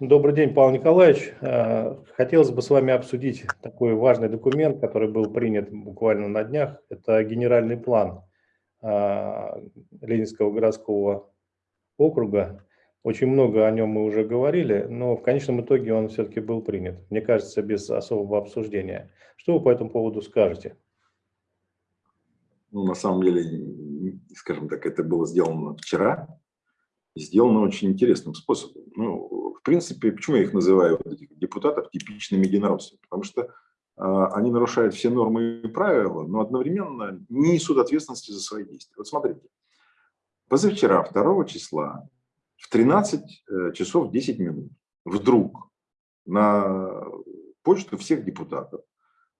Добрый день, Павел Николаевич. Э, хотелось бы с вами обсудить такой важный документ, который был принят буквально на днях. Это генеральный план э, Ленинского городского округа. Очень много о нем мы уже говорили, но в конечном итоге он все-таки был принят. Мне кажется, без особого обсуждения. Что вы по этому поводу скажете? Ну, на самом деле, скажем так, это было сделано вчера, сделано очень интересным способом. Ну, в принципе, почему я их называю, этих депутатов, типичными единороссами? Потому что э, они нарушают все нормы и правила, но одновременно не несут ответственности за свои действия. Вот смотрите, позавчера, 2 числа, в 13 э, часов 10 минут, вдруг на почту всех депутатов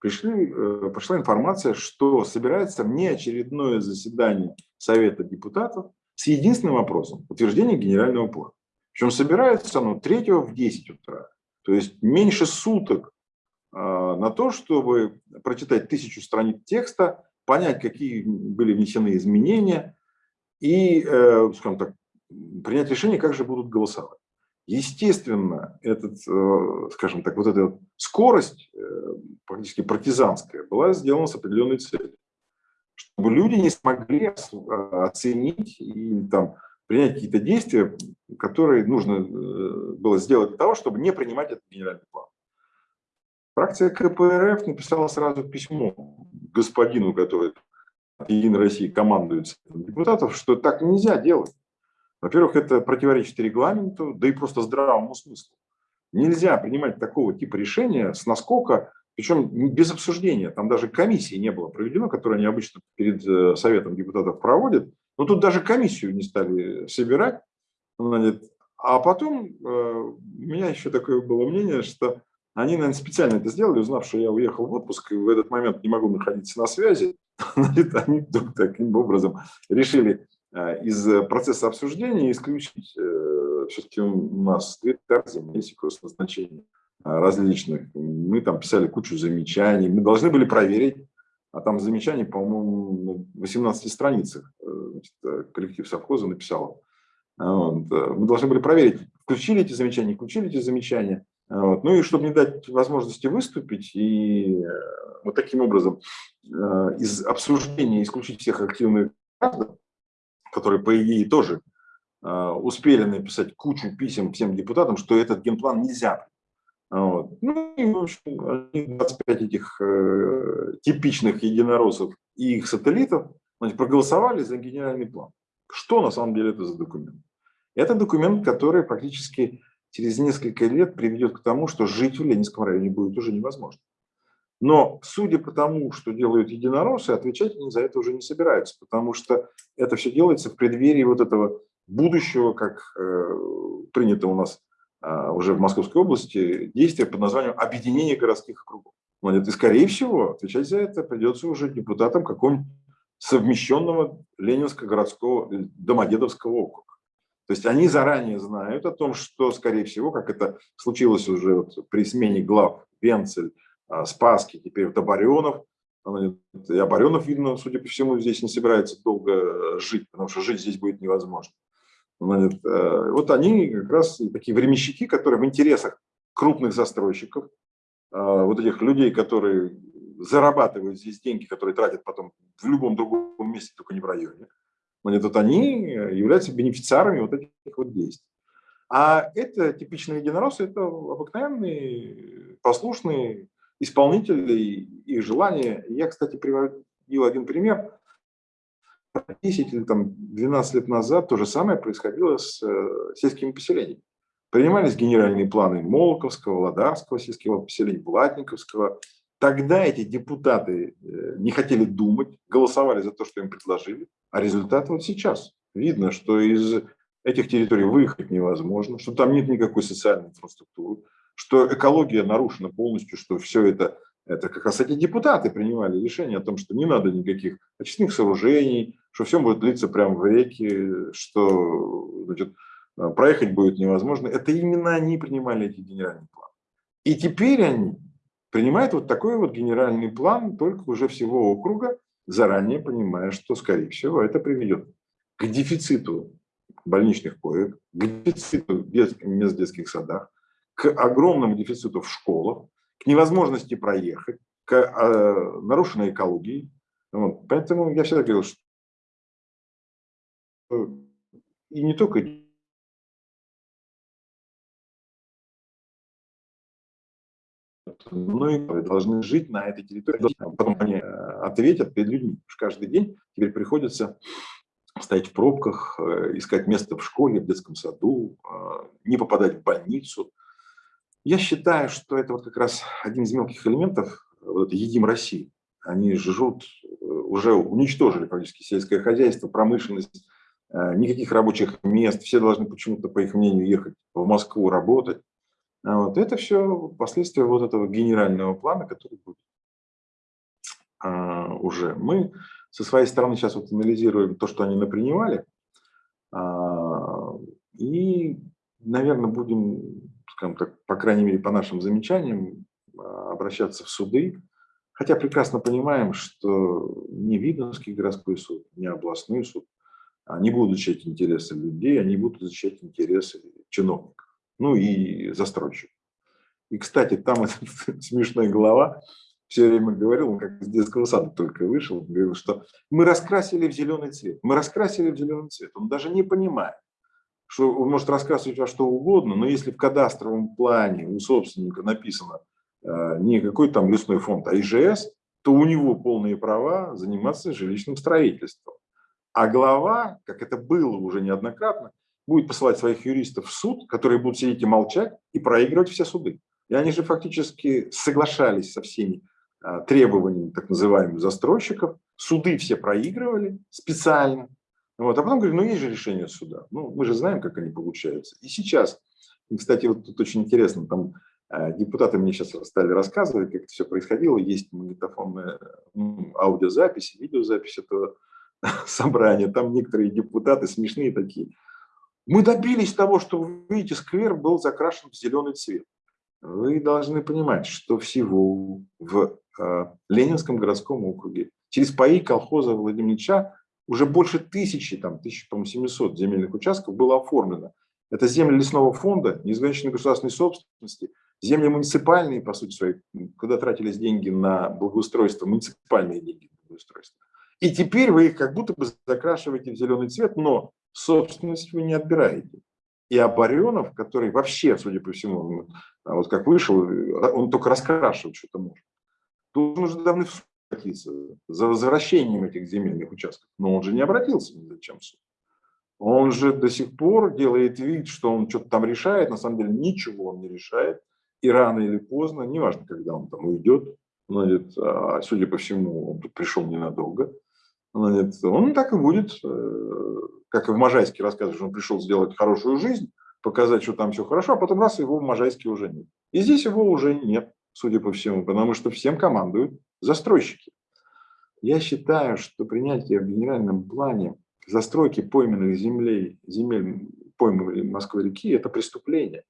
пришли, э, пришла информация, что собирается внеочередное заседание Совета депутатов с единственным вопросом – утверждение генерального плана. Причем собирается оно 3 в 10 утра. То есть меньше суток а, на то, чтобы прочитать тысячу страниц текста, понять, какие были внесены изменения и, э, скажем так, принять решение, как же будут голосовать. Естественно, этот, э, скажем так, вот эта скорость, э, практически партизанская, была сделана с определенной целью чтобы люди не смогли а, оценить и там, принять какие-то действия, которые нужно э, было сделать для того, чтобы не принимать этот генеральный план. Фракция КПРФ написала сразу письмо господину, который от Единой России командует депутатов, что так нельзя делать. Во-первых, это противоречит регламенту, да и просто здравому смыслу. Нельзя принимать такого типа решения с наскока причем без обсуждения, там даже комиссии не было проведено, которую они обычно перед э, Советом депутатов проводят. Но тут даже комиссию не стали собирать. А потом э, у меня еще такое было мнение, что они, наверное, специально это сделали, узнав, что я уехал в отпуск и в этот момент не могу находиться на связи. Они вдруг таким образом решили э, из процесса обсуждения исключить. Все-таки у нас терзимы, есть назначение а, различных. Мы там писали кучу замечаний. Мы должны были проверить, а там замечаний, по-моему, на 18 страницах э, значит, э, коллектив совхоза написал. А, вот. Э, мы должны были проверить, включили эти замечания, включили эти замечания. А, вот. Ну и чтобы не дать возможности выступить и вот таким образом из обсуждения исключить всех активных граждан, которые, по идее, тоже успели написать кучу писем всем депутатам, что этот генплан нельзя вот. Ну и, в общем, 25 этих э, типичных единороссов и их сателлитов значит, проголосовали за генеральный план. Что на самом деле это за документ? Это документ, который практически через несколько лет приведет к тому, что жить в Ленинском районе будет уже невозможно. Но, судя по тому, что делают единороссы, отвечать они за это уже не собираются, потому что это все делается в преддверии вот этого будущего, как э, принято у нас а, уже в Московской области действие под названием «Объединение городских округов». И, скорее всего, отвечать за это придется уже депутатам какого-нибудь совмещенного Ленинского городского Домодедовского округа. То есть они заранее знают о том, что, скорее всего, как это случилось уже вот при смене глав Венцель, а, Спаски, теперь Добаренов, и Оборенов, видно, судя по всему, здесь не собирается долго э, жить, потому что жить здесь будет невозможно. Э, вот они как раз такие временщики, которые в интересах крупных застройщиков, э, вот этих людей, которые зарабатывают здесь деньги, которые тратят потом в любом другом месте, только не в районе. Значит, вот они являются бенефициарами вот этих вот действий. А это типичные единороссы, это обыкновенные, послушные исполнители их желания. Я, кстати, приводил один пример. 10 или там, 12 лет назад то же самое происходило с э, сельскими поселениями. Принимались генеральные планы Молоковского, Ладарского сельского поселения, Блатниковского. Тогда эти депутаты э, не хотели думать, голосовали за то, что им предложили. А результат вот сейчас. Видно, что из этих территорий выехать невозможно, что там нет никакой социальной инфраструктуры, что экология нарушена полностью, что все это это как раз эти депутаты принимали решение о том, что не надо никаких очистных сооружений, что все будет длиться прямо в реке, что значит, проехать будет невозможно. Это именно они принимали эти генеральные планы. И теперь они принимают вот такой вот генеральный план только уже всего округа, заранее понимая, что, скорее всего, это приведет к дефициту больничных коек, к дефициту мест в детских садах, к огромному дефициту в школах, к невозможности проехать, к э, нарушенной экологии. Вот. Поэтому я всегда говорил, что и не только но и должны жить на этой территории. Потом они э, ответят перед людьми. Что каждый день теперь приходится стоять в пробках, э, искать место в школе, в детском саду, э, не попадать в больницу. Я считаю, что это вот как раз один из мелких элементов вот «Едим России». Они живут, уже уничтожили практически сельское хозяйство, промышленность, никаких рабочих мест, все должны почему-то, по их мнению, ехать в Москву работать. А вот это все последствия вот этого генерального плана, который будет а, уже. Мы со своей стороны сейчас вот анализируем то, что они напринимали, а, и, наверное, будем, скажем так, по крайней мере, по нашим замечаниям, а, обращаться в суды, хотя прекрасно понимаем, что ни Видновский городской суд, ни областной суд не будут защищать интересы людей, они будут защищать интересы чиновников ну и застройщик. И, кстати, там этот смешной глава все время говорил, он как из детского сада только вышел, говорил, что мы раскрасили в зеленый цвет. Мы раскрасили в зеленый цвет. Он даже не понимает, что он может раскрасывать во что угодно, но если в кадастровом плане у собственника написано э, не какой там лесной фонд, а ИЖС, то у него полные права заниматься жилищным строительством. А глава, как это было уже неоднократно, будет посылать своих юристов в суд, которые будут сидеть и молчать и проигрывать все суды. И они же фактически соглашались со всеми а, требованиями так называемых застройщиков. Суды все проигрывали специально. Вот. А потом говорили, ну есть же решение суда. Ну, мы же знаем, как они получаются. И сейчас, и, кстати, вот тут очень интересно, там а, депутаты мне сейчас стали рассказывать, как это все происходило. Есть магнитофонная ну, аудиозапись, видеозапись этого собрания. Там некоторые депутаты смешные такие – мы добились того, что, вы видите, сквер был закрашен в зеленый цвет. Вы должны понимать, что всего в э, Ленинском городском округе через паи колхоза Владимирча уже больше тысячи, там, 1700 земельных участков было оформлено. Это земли лесного фонда, неизграниченной государственной собственности, земли муниципальные, по сути своей, куда тратились деньги на благоустройство, муниципальные деньги на благоустройство. И теперь вы их как будто бы закрашиваете в зеленый цвет, но собственность вы не отбираете. И Абарионов, который вообще, судя по всему, а вот как вышел, он только раскрашивать что-то может. Тут нужно давно обратиться за возвращением этих земельных участков. Но он же не обратился ни зачем в суд. Он же до сих пор делает вид, что он что-то там решает. На самом деле ничего он не решает. И рано или поздно, неважно, когда он там уйдет, значит, а, судя по всему, он тут пришел ненадолго, значит, он так и будет э, как и в Можайске рассказываешь, он пришел сделать хорошую жизнь, показать, что там все хорошо, а потом раз его в Можайске уже нет. И здесь его уже нет, судя по всему, потому что всем командуют застройщики. Я считаю, что принятие в генеральном плане застройки пойменных землей, земель пойманной Москвы-реки – это преступление.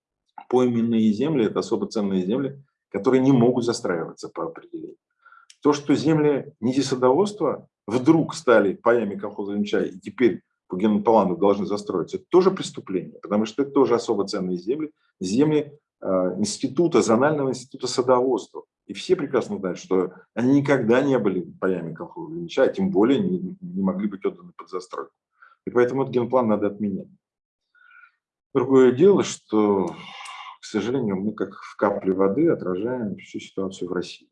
Пойменные земли – это особо ценные земли, которые не могут застраиваться по определению. То, что земли низисадоводства вдруг стали паями колхоза Ильича и теперь по генплану должны застроиться, это тоже преступление, потому что это тоже особо ценные земли, земли э, института, зонального института садоводства. И все прекрасно знают, что они никогда не были паями колхоза Ильича, а тем более не, не могли быть отданы под застройку. И поэтому этот генплан надо отменять. Другое дело, что, к сожалению, мы как в капле воды отражаем всю ситуацию в России.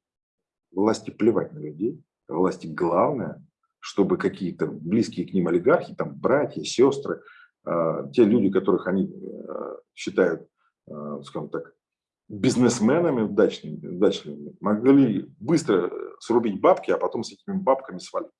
Власти плевать на людей, власти главное чтобы какие-то близкие к ним олигархи, там братья, сестры, а, те люди, которых они а, считают, а, скажем так, бизнесменами удачными, удачными, могли быстро срубить бабки, а потом с этими бабками свалить.